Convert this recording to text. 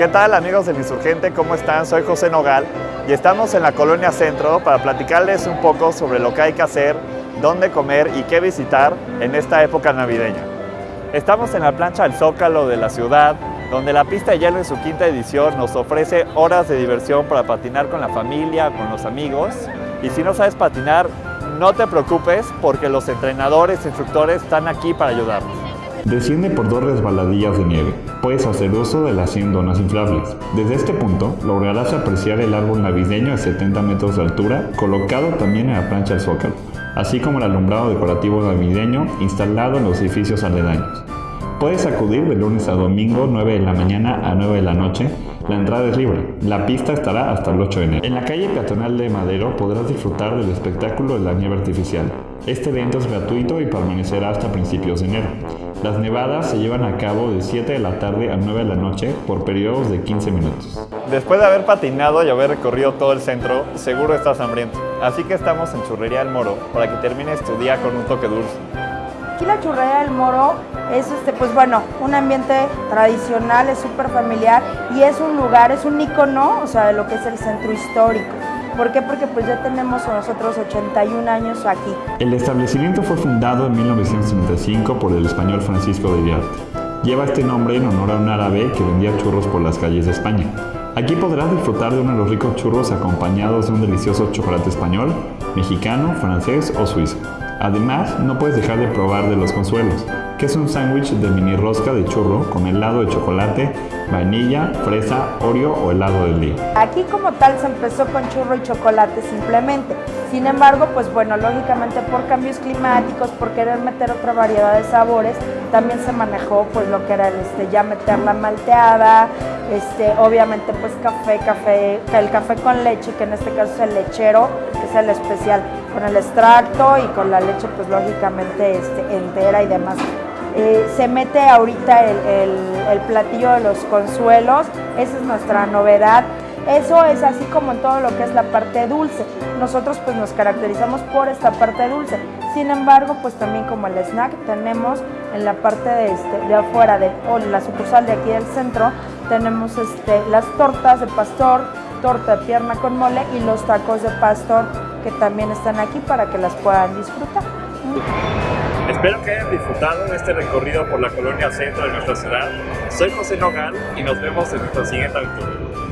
¿Qué tal amigos del Insurgente? ¿Cómo están? Soy José Nogal y estamos en la Colonia Centro para platicarles un poco sobre lo que hay que hacer, dónde comer y qué visitar en esta época navideña. Estamos en la plancha del Zócalo de la ciudad, donde la pista de hielo en su quinta edición nos ofrece horas de diversión para patinar con la familia, con los amigos. Y si no sabes patinar, no te preocupes porque los entrenadores, instructores están aquí para ayudarnos. Desciende por dos resbaladillas de nieve. Puedes hacer uso de las 100 donas inflables. Desde este punto lograrás apreciar el árbol navideño a 70 metros de altura, colocado también en la plancha del Zócalo, así como el alumbrado decorativo navideño instalado en los edificios aledaños. Puedes acudir de lunes a domingo 9 de la mañana a 9 de la noche. La entrada es libre. La pista estará hasta el 8 de enero. En la calle peatonal de Madero podrás disfrutar del espectáculo de la nieve artificial. Este evento es gratuito y permanecerá hasta principios de enero. Las nevadas se llevan a cabo de 7 de la tarde a 9 de la noche por periodos de 15 minutos. Después de haber patinado y haber recorrido todo el centro, seguro estás hambriento. Así que estamos en Churrería El Moro para que termines tu día con un toque dulce. Aquí la Churrería del Moro es, este, pues bueno, un ambiente tradicional, es súper familiar y es un lugar, es un icono, o sea, de lo que es el centro histórico. ¿Por qué? Porque pues ya tenemos nosotros 81 años aquí. El establecimiento fue fundado en 1975 por el español Francisco de Viarte. Lleva este nombre en honor a un árabe que vendía churros por las calles de España. Aquí podrás disfrutar de uno de los ricos churros acompañados de un delicioso chocolate español, mexicano, francés o suizo. Además, no puedes dejar de probar de los consuelos, que es un sándwich de mini rosca de churro con helado de chocolate, vainilla, fresa, oreo o helado de día. Aquí como tal se empezó con churro y chocolate simplemente. Sin embargo, pues bueno, lógicamente por cambios climáticos, por querer meter otra variedad de sabores, también se manejó pues lo que era este, ya meter la malteada, este, obviamente pues café, café, el café con leche, que en este caso es el lechero, que es el especial, con el extracto y con la leche pues lógicamente este, entera y demás. Eh, se mete ahorita el, el, platillo de los consuelos, esa es nuestra novedad. Eso es así como en todo lo que es la parte dulce. Nosotros pues nos caracterizamos por esta parte dulce. Sin embargo, pues también como el snack tenemos en la parte de, este, de afuera de, o la sucursal de aquí del centro, tenemos este, las tortas de pastor, torta de pierna con mole y los tacos de pastor que también están aquí para que las puedan disfrutar. Espero que hayan disfrutado este recorrido por la colonia centro de nuestra ciudad. Soy José Nogal y nos vemos en nuestra siguiente aventura.